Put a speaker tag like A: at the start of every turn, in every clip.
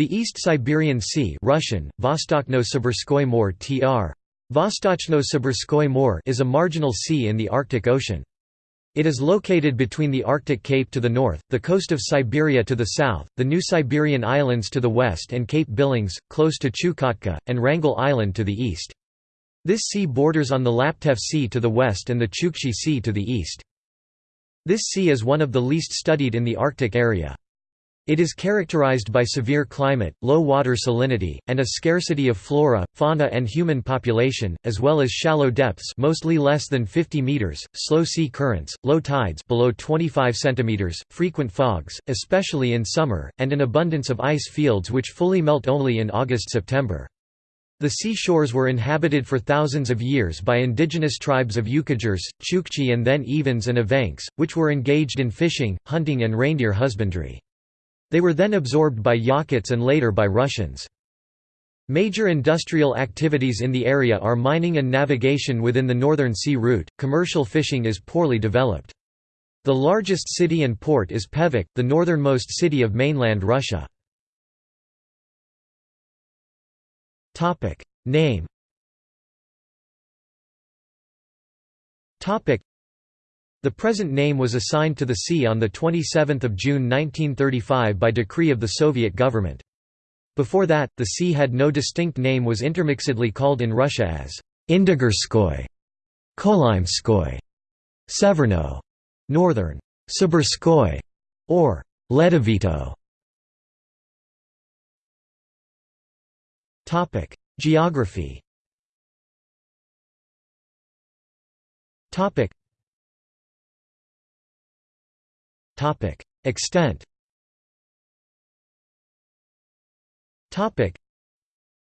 A: The East Siberian Sea Russian, tr. Is a marginal sea in the Arctic Ocean. It is located between the Arctic Cape to the north, the coast of Siberia to the south, the New Siberian Islands to the west and Cape Billings, close to Chukotka, and Wrangel Island to the east. This sea borders on the Laptev Sea to the west and the Chukchi Sea to the east. This sea is one of the least studied in the Arctic area. It is characterized by severe climate, low water salinity, and a scarcity of flora, fauna and human population, as well as shallow depths mostly less than 50 meters, slow sea currents, low tides below 25 centimeters, frequent fogs, especially in summer, and an abundance of ice fields which fully melt only in August-September. The seashores were inhabited for thousands of years by indigenous tribes of Yukaghirs, Chukchi and then Evens and Evenks, which were engaged in fishing, hunting and reindeer husbandry. They were then absorbed by Yakuts and later by Russians. Major industrial activities in the area are mining and navigation within the Northern Sea Route. Commercial fishing is poorly developed. The largest city and port is Pevek, the northernmost city of mainland Russia. Topic Name Topic The present name was assigned to the sea on the 27th of June 1935 by decree of the Soviet government. Before that, the sea had no distinct name was intermixedly called in Russia as Indigirskoy, Kolimskoy, Severno, Northern Sibirskoy, or Ledovito. Topic: Geography. Topic. Extent.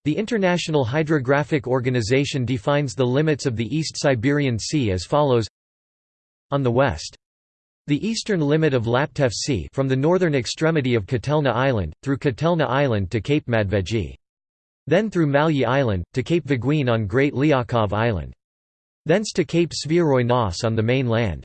A: The International Hydrographic Organization defines the limits of the East Siberian Sea as follows On the west the eastern limit of Laptev Sea from the northern extremity of Kotelna Island, through Kotelna Island to Cape Medvedji. Then through Malyi Island, to Cape Vaguin on Great Lyakhov Island. Thence to Cape Svyatoi Nos on the main land.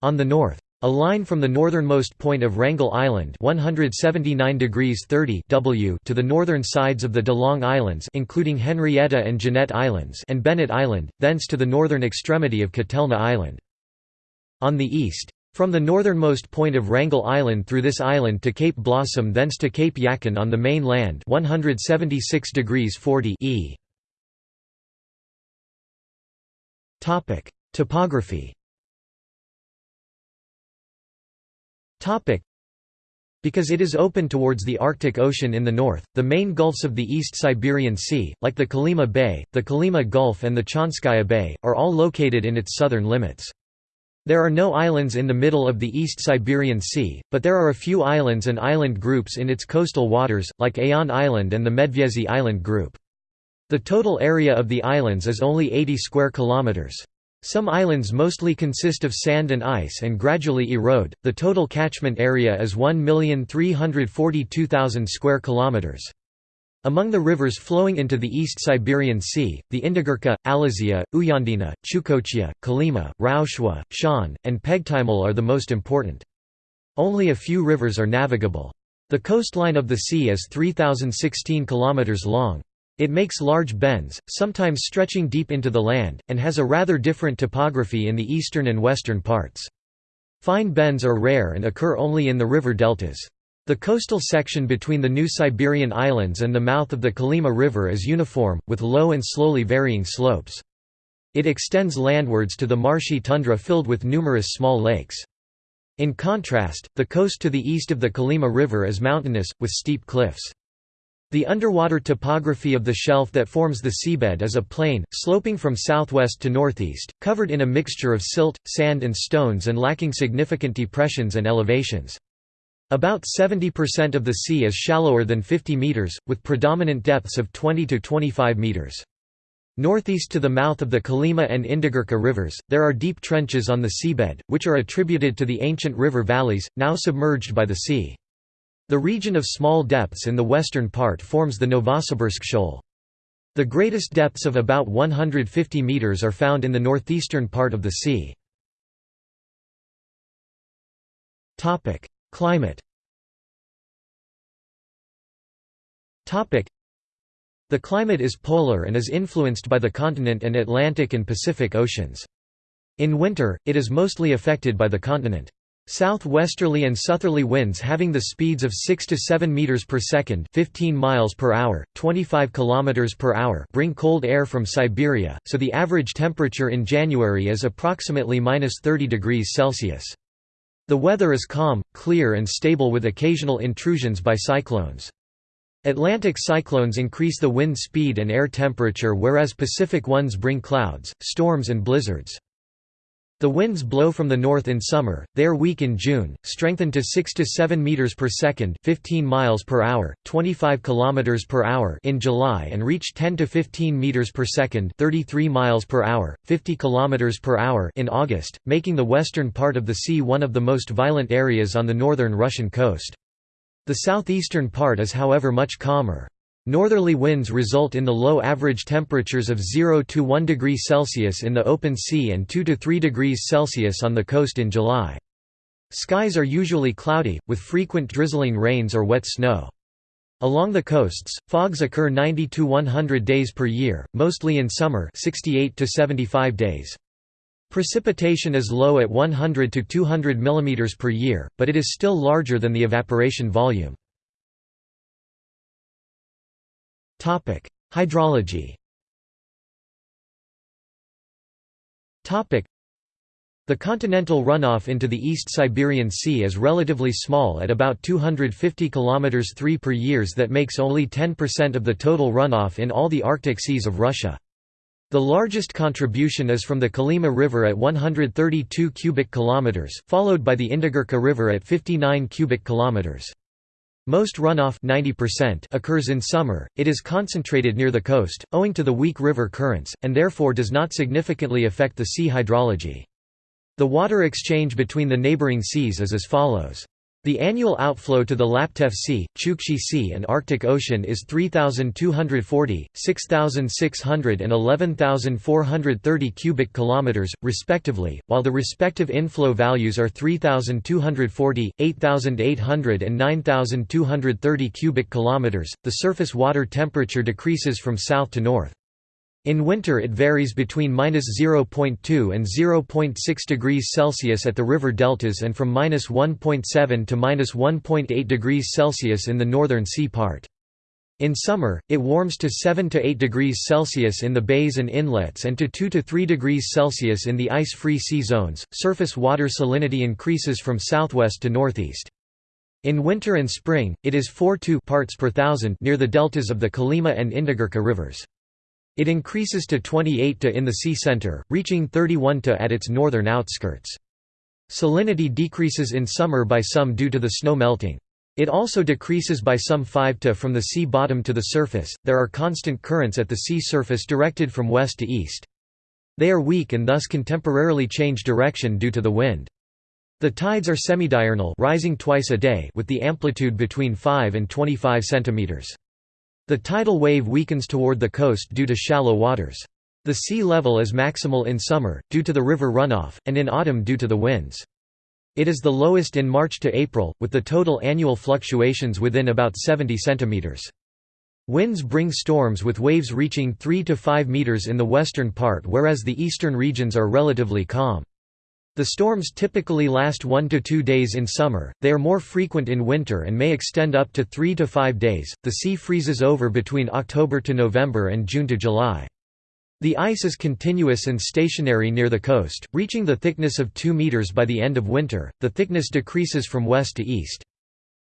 A: On the north. A line from the northernmost point of Wrangel Island 179 degrees 30 w to the northern sides of the De Long Islands including Henrietta and Jeannette Islands and Bennett Island, thence to the northern extremity of Kotelna Island. On the east. From the northernmost point of Wrangel Island through this island to Cape Blossom thence to Cape Yakan on the main land 176 degrees 40 e. Topography because it is open towards the Arctic Ocean in the north, the main gulfs of the East Siberian Sea, like the Kolyma Bay, the Kolyma Gulf and the Chanskaya Bay, are all located in its southern limits. There are no islands in the middle of the East Siberian Sea, but there are a few islands and island groups in its coastal waters, like Ayan Island and the Medvyezhye Island group. The total area of the islands is only 80 square kilometers. Some islands mostly consist of sand and ice and gradually erode. The total catchment area is 1,342,000 square kilometers. Among the rivers flowing into the East Siberian Sea, the Indigirka, Alazeya, Uyandina, Chukochya, Kolyma, Rauchua, Chaun, and Pegtymel are the most important. Only a few rivers are navigable. The coastline of the sea is 3,016 km long. It makes large bends, sometimes stretching deep into the land, and has a rather different topography in the eastern and western parts. Fine bends are rare and occur only in the river deltas. The coastal section between the New Siberian Islands and the mouth of the Kolyma River is uniform, with low and slowly varying slopes. It extends landwards to the marshy tundra filled with numerous small lakes. In contrast, the coast to the east of the Kolyma River is mountainous, with steep cliffs. The underwater topography of the shelf that forms the seabed is a plain, sloping from southwest to northeast, covered in a mixture of silt, sand and stones and lacking significant depressions and elevations. About 70% of the sea is shallower than 50 meters, with predominant depths of 20 to 25 meters. Northeast to the mouth of the Kolyma and Indigirka rivers, there are deep trenches on the seabed, which are attributed to the ancient river valleys, now submerged by the sea. The region of small depths in the western part forms the Novosibirsk shoal. The greatest depths of about 150 meters are found in the northeastern part of the sea. Climate The climate is polar and is influenced by the continent and Atlantic and Pacific Oceans. In winter, it is mostly affected by the continent. Southwesterly and southerly winds having the speeds of 6 to 7 meters per second, 15 miles per hour, 25 kilometers per hour, bring cold air from Siberia, so the average temperature in January is approximately -30 degrees Celsius. The weather is calm, clear and stable with occasional intrusions by cyclones. Atlantic cyclones increase the wind speed and air temperature whereas Pacific ones bring clouds, storms and blizzards. The winds blow from the north in summer, they are weak in June, strengthen to 6 to 7 meters per second, 15 miles per hour, 25 kilometers per hour in July and reach 10 to 15 meters per second, 33 miles per hour, 50 kilometers per hour in August, making the western part of the sea one of the most violent areas on the northern Russian coast. The southeastern part is however much calmer. Northerly winds result in the low average temperatures of 0 to 1 degree Celsius in the open sea and 2 to 3 degrees Celsius on the coast in July. Skies are usually cloudy, with frequent drizzling rains or wet snow. Along the coasts, fogs occur 90 to 100 days per year, mostly in summer 68 to 75 days. Precipitation is low at 100 to 200 mm per year, but it is still larger than the evaporation volume. Hydrology the continental runoff into the East Siberian Sea is relatively small at about 250 km 3 per years that makes only 10% of the total runoff in all the Arctic seas of Russia. The largest contribution is from the Kolyma River at 132 cubic kilometers, followed by the Indigirka River at 59 cubic kilometers. Most runoff 90% occurs in summer, it is concentrated near the coast, owing to the weak river currents, and therefore does not significantly affect the sea hydrology. The water exchange between the neighboring seas is as follows. The annual outflow to the Laptev Sea, Chukchi Sea and Arctic Ocean is 3,240, 6,600 and 11,430 cubic kilometers, respectively, while the respective inflow values are 3,240, 8,800 and 9,230 cubic kilometers. The surface water temperature decreases from south to north. In winter it varies between -0.2 and 0.6 degrees Celsius at the river deltas and from -1.7 to -1.8 degrees Celsius in the northern sea part. In summer, it warms to 7 to 8 degrees Celsius in the bays and inlets and to 2 to 3 degrees Celsius in the ice-free sea zones. Surface water salinity increases from southwest to northeast. In winter and spring, it is 4 parts per thousand near the deltas of the Kolyma and Indigirka rivers. It increases to 28 to in the sea center, reaching 31 to at its northern outskirts. Salinity decreases in summer by some due to the snow melting. It also decreases by some 5 to from the sea bottom to the surface. There are constant currents at the sea surface directed from west to east. They are weak and thus can temporarily change direction due to the wind. The tides are semidiurnal, rising twice a day with the amplitude between 5 and 25 centimeters. The tidal wave weakens toward the coast due to shallow waters. The sea level is maximal in summer, due to the river runoff, and in autumn due to the winds. It is the lowest in March to April, with the total annual fluctuations within about 70 centimeters. Winds bring storms with waves reaching 3 to 5 meters in the western part whereas the eastern regions are relatively calm. The storms typically last one to two days in summer, they are more frequent in winter and may extend up to three to five days. The sea freezes over between October to November and June to July. The ice is continuous and stationary near the coast, reaching the thickness of 2 meters by the end of winter. The thickness decreases from west to east.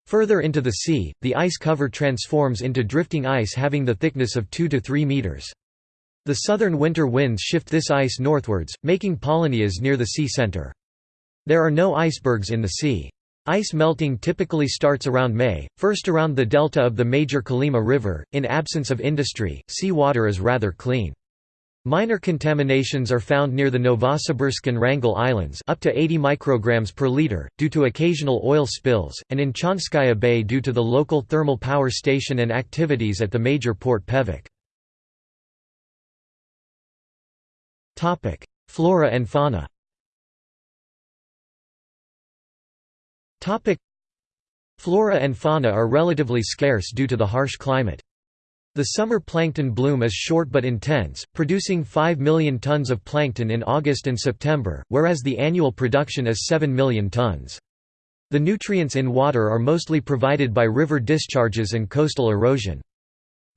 A: Further into the sea, the ice cover transforms into drifting ice having the thickness of 2 to 3 meters. The southern winter winds shift this ice northwards, making Polynyas near the sea center. There are no icebergs in the sea. Ice melting typically starts around May, first around the delta of the major Kolyma River. In absence of industry, sea water is rather clean. Minor contaminations are found near the Novosibirsk and Wrangel Islands up to 80 micrograms per liter, due to occasional oil spills, and in Chanskaya Bay due to the local thermal power station and activities at the major port Pevek. Topic: Flora and fauna. Topic: Flora and fauna are relatively scarce due to the harsh climate. The summer plankton bloom is short but intense, producing 5 million tons of plankton in August and September, whereas the annual production is 7 million tons. The nutrients in water are mostly provided by river discharges and coastal erosion.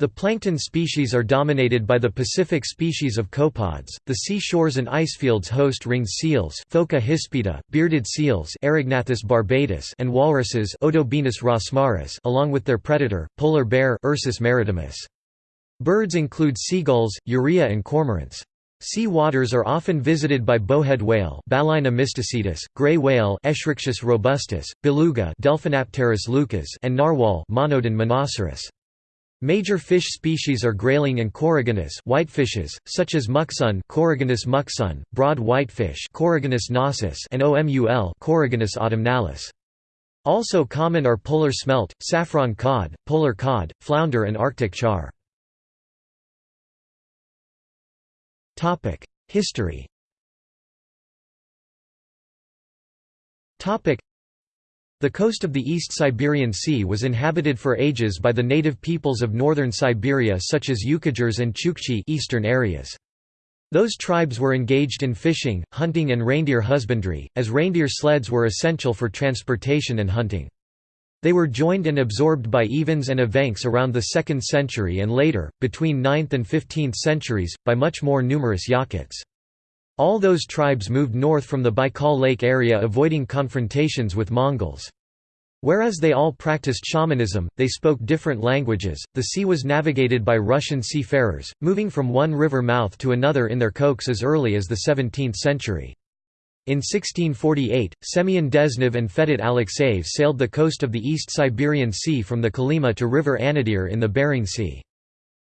A: The plankton species are dominated by the Pacific species of copepods. The sea shores and icefields host ringed seals, Phoca hispida, bearded seals, Erignathus barbatus, and walruses, Odobenus rosmarus, along with their predator, polar bear, Ursus maritimus. Birds include seagulls, urea, and cormorants. Sea waters are often visited by bowhead whale Balaena mysticetus, gray whale Eschrichtius robustus, beluga Delphinapterus leucas, and narwhal Monodon monoceros. Major fish species are grayling and coregonus whitefishes, such as muksun Coregonus muksun, broad whitefish Coregonus nasus and OMUL Coregonus autumnalis. Also common are polar smelt, saffron cod, polar cod, flounder and arctic char. History the coast of the East Siberian Sea was inhabited for ages by the native peoples of northern Siberia such as Yukaghirs and Chukchi eastern areas. Those tribes were engaged in fishing, hunting and reindeer husbandry, as reindeer sleds were essential for transportation and hunting. They were joined and absorbed by Evens and Evenks around the 2nd century and later, between 9th and 15th centuries, by much more numerous Yakuts. All those tribes moved north from the Baikal Lake area avoiding confrontations with Mongols. Whereas they all practiced shamanism, they spoke different languages. The sea was navigated by Russian seafarers, moving from one river mouth to another in their kochs as early as the 17th century. In 1648, Semyon Dezhnev and Fedot Alexeyev sailed the coast of the East Siberian Sea from the Kolyma to River Anadyr in the Bering Sea.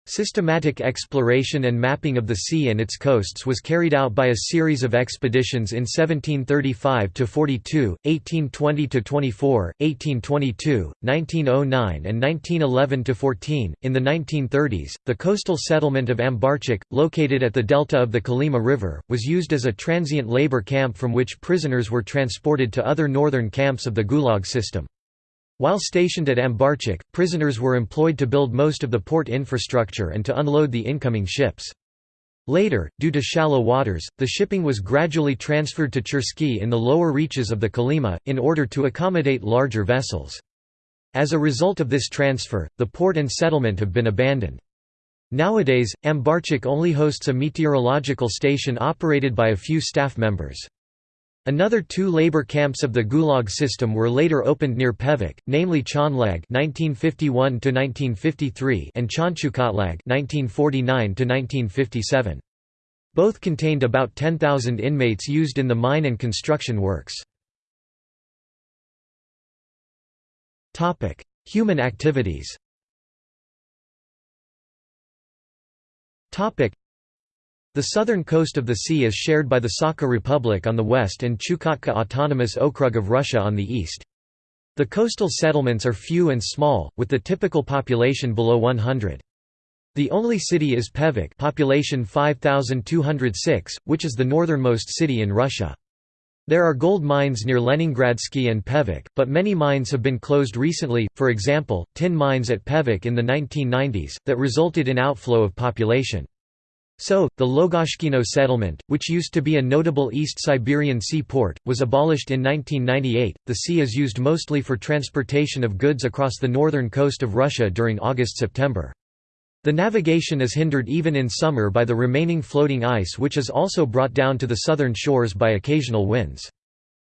A: Systematic exploration and mapping of the sea and its coasts was carried out by a series of expeditions in 1735–42, 1820–24, 1822, 1909 and 1911–14. In the 1930s, the coastal settlement of Ambarchik, located at the delta of the Kolyma River, was used as a transient labor camp from which prisoners were transported to other northern camps of the Gulag system. While stationed at Ambarchik, prisoners were employed to build most of the port infrastructure and to unload the incoming ships. Later, due to shallow waters, the shipping was gradually transferred to Chersky in the lower reaches of the Kolyma, in order to accommodate larger vessels. As a result of this transfer, the port and settlement have been abandoned. Nowadays, Ambarchik only hosts a meteorological station operated by a few staff members. Another two labor camps of the Gulag system were later opened near Pevek, namely Chaunlag (1951–1953) and Chaunchukotlag (1949–1957). Both contained about 10,000 inmates used in the mine and construction works. Topic: Human activities. Topic: the southern coast of the sea is shared by the Sakha Republic on the west and Chukotka Autonomous Okrug of Russia on the east. The coastal settlements are few and small, with the typical population below 100. The only city is Pevek population 5206, which is the northernmost city in Russia. There are gold mines near Leningradsky and Pevek, but many mines have been closed recently, for example, tin mines at Pevek in the 1990s, that resulted in outflow of population. So, the Logashkino settlement, which used to be a notable East Siberian seaport, was abolished in 1998. The sea is used mostly for transportation of goods across the northern coast of Russia during August September. The navigation is hindered even in summer by the remaining floating ice, which is also brought down to the southern shores by occasional winds.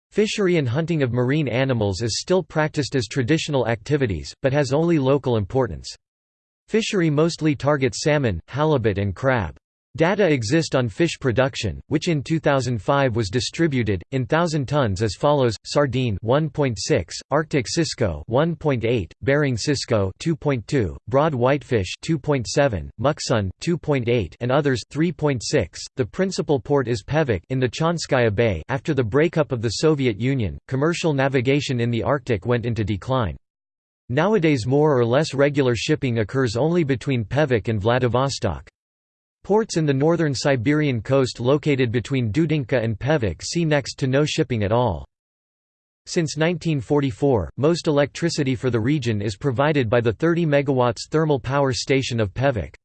A: Fishery and hunting of marine animals is still practiced as traditional activities, but has only local importance. Fishery mostly targets salmon, halibut, and crab. Data exist on fish production, which in 2005 was distributed in thousand tons as follows: sardine 1.6, Arctic cisco 1.8, Bering cisco 2.2, broad whitefish 2.7, muksun 2.8, and others 3.6. The principal port is Pevek in the Chanskaya Bay. After the breakup of the Soviet Union, commercial navigation in the Arctic went into decline. Nowadays more or less regular shipping occurs only between Pevek and Vladivostok. Ports in the northern Siberian coast located between Dudinka and Pevek see next to no shipping at all. Since 1944, most electricity for the region is provided by the 30 MW thermal power station of Pevek.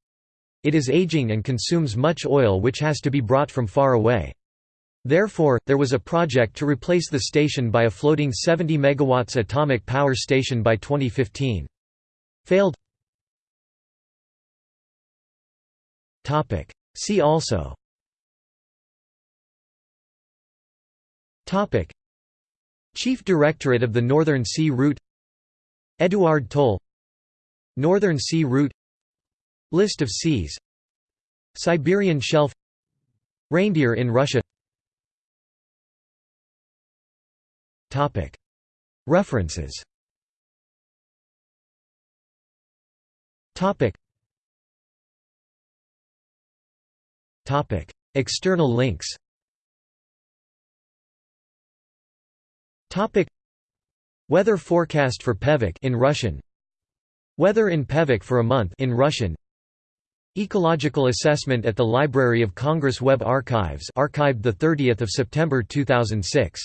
A: It is aging and consumes much oil which has to be brought from far away. Therefore, there was a project to replace the station by a floating 70 MW atomic power station by 2015. Failed See also. Chief Directorate of the Northern Sea Route. Eduard Toll. Northern Sea Route. List of seas. Siberian Shelf. Reindeer in Russia. References External links. Weather forecast for Pevek in Russian. Weather in Pevek for a month in Russian. Ecological assessment at the Library of Congress Web Archives archived the 30th of September 2006